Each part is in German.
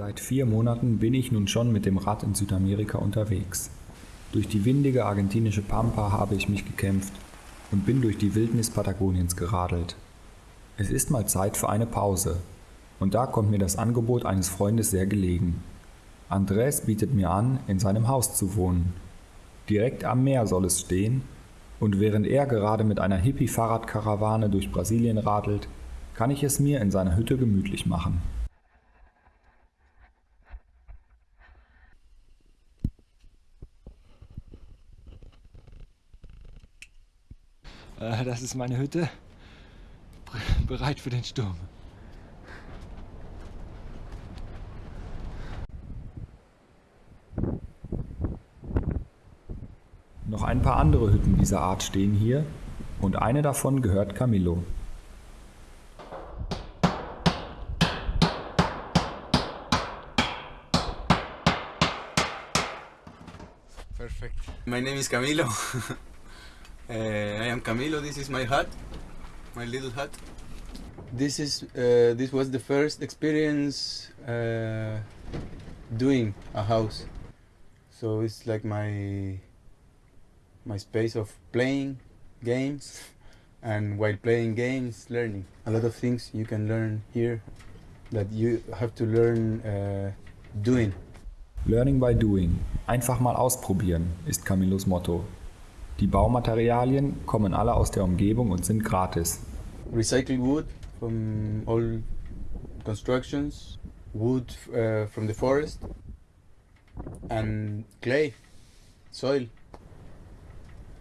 Seit vier Monaten bin ich nun schon mit dem Rad in Südamerika unterwegs. Durch die windige argentinische Pampa habe ich mich gekämpft und bin durch die Wildnis Patagoniens geradelt. Es ist mal Zeit für eine Pause. Und da kommt mir das Angebot eines Freundes sehr gelegen. Andrés bietet mir an, in seinem Haus zu wohnen. Direkt am Meer soll es stehen, und während er gerade mit einer Hippie-Fahrradkarawane durch Brasilien radelt, kann ich es mir in seiner Hütte gemütlich machen. Äh, das ist meine Hütte, bereit für den Sturm. Noch ein paar andere Hütten dieser Art stehen hier und eine davon gehört Camillo. Perfect. My name is Camilo. uh, I am Camilo. This is my hut, my little hut. This is uh, this was the first experience uh, doing a house. So it's like my my space of playing games and while playing games learning a lot of things you can learn here that you have to learn uh, doing Learning by doing. Einfach mal ausprobieren, ist Camilos Motto. Die Baumaterialien kommen alle aus der Umgebung und sind gratis. recycled wood from all constructions wood uh, from the forest and clay soil.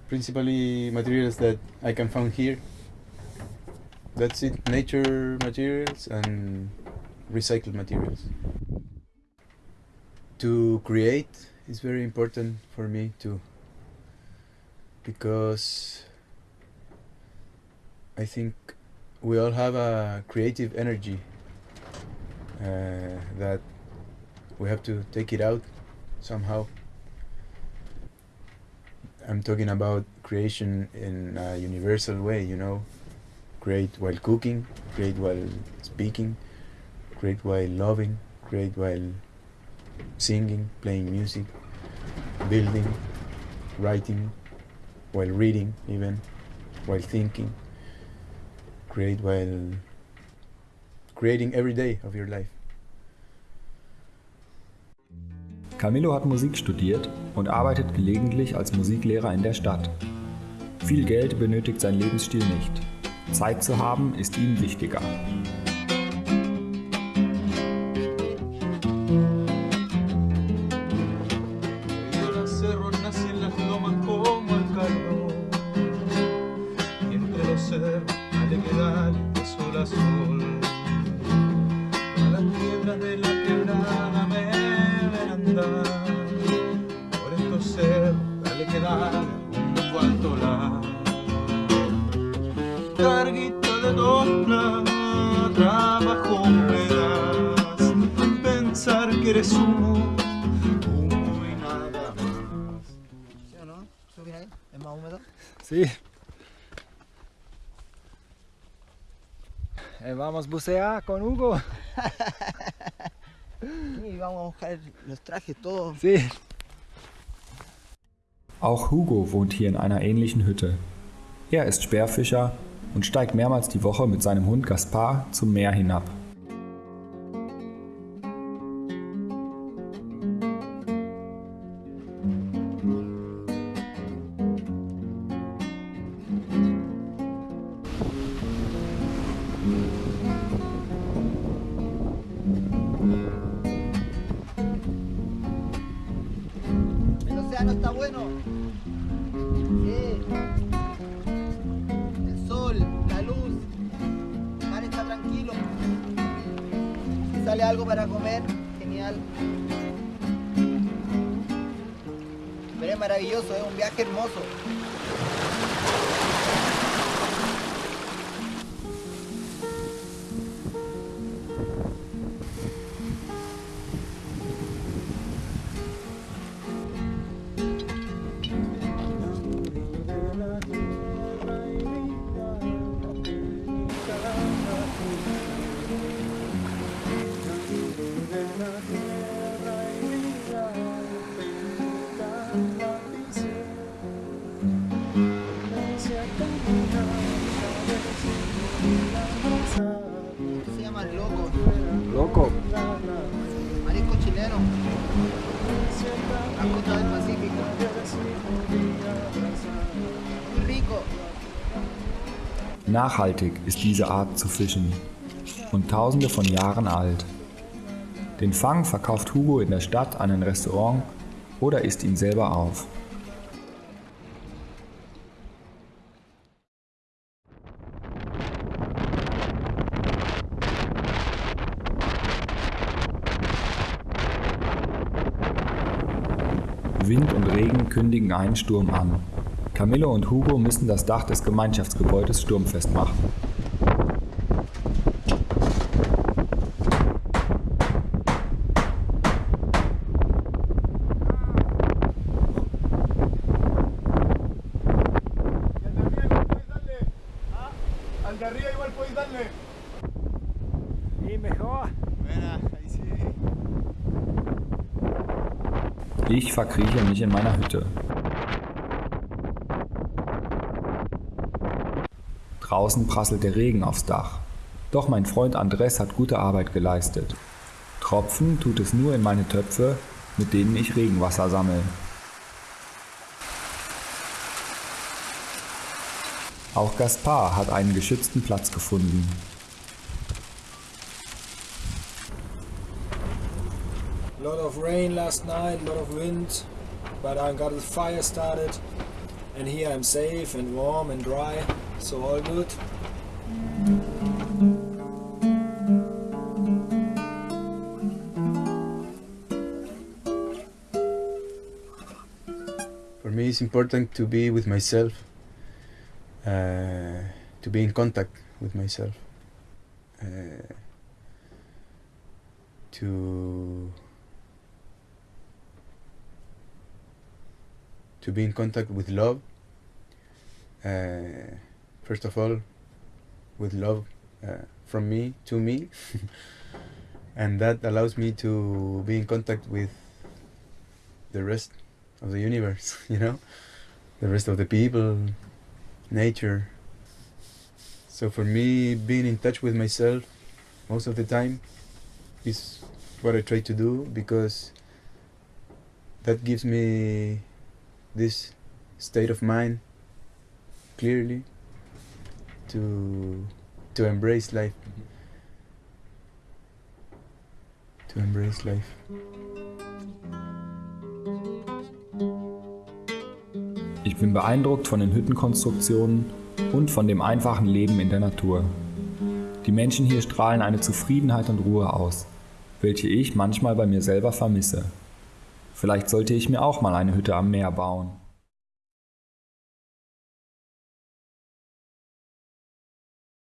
Principally materials that I can find here. That's it. Nature materials and recycled materials. To create is very important for me too because I think we all have a creative energy uh, that we have to take it out somehow. I'm talking about creation in a universal way, you know. Create while cooking, create while speaking, create while loving, create while singing, playing music, building, writing, while reading, even while thinking. Create while creating every day of your life. Camillo hat Musik studiert und arbeitet gelegentlich als Musiklehrer in der Stadt. Viel Geld benötigt sein Lebensstil nicht. Zeit zu haben ist ihm wichtiger. Carguito de dobla, trabajo me das Pensar que eres humo, humo y nada más ¿Sí o no? ¿Qué opinas? ¿Es más húmedo? Sí. Eh, vamos a bucear con Hugo. Y vamos a buscar los trajes todos. Sí. Auch Hugo wohnt hier in einer ähnlichen Hütte. Er ist Speerfischer und steigt mehrmals die Woche mit seinem Hund Gaspar zum Meer hinab. Está bueno. Sale algo para comer, genial. Pero es maravilloso, es un viaje hermoso. Loco. Marisco chileno. La costa del Pacífico. Rico. Nachhaltig ist diese Art zu fischen und tausende von Jahren alt. Den Fang verkauft Hugo in der Stadt an ein Restaurant oder isst ihn selber auf. Wind und Regen kündigen einen Sturm an. Camillo und Hugo müssen das Dach des Gemeinschaftsgebäudes sturmfest machen. Ich verkrieche mich in meiner Hütte. Draußen prasselt der Regen aufs Dach. Doch mein Freund Andres hat gute Arbeit geleistet. Tropfen tut es nur in meine Töpfe, mit denen ich Regenwasser sammle. Auch Gaspar hat einen geschützten Platz gefunden. Of rain last night, a lot of wind, but I got the fire started, and here I'm safe and warm and dry, so all good. For me, it's important to be with myself, uh, to be in contact with myself, uh, to to be in contact with love. Uh, first of all, with love uh, from me to me, and that allows me to be in contact with the rest of the universe, you know, the rest of the people, nature. So for me, being in touch with myself most of the time is what I try to do because that gives me this state of mind clearly to to embrace life to embrace life Ich bin beeindruckt von den Hüttenkonstruktionen und von dem einfachen Leben in der Natur. Die Menschen hier strahlen eine Zufriedenheit und Ruhe aus, welche ich manchmal bei mir selber vermisse. Vielleicht sollte ich mir auch mal eine Hütte am Meer bauen.